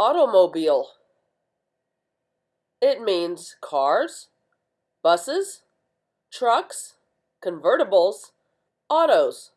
Automobile. It means cars, buses, trucks, convertibles, autos.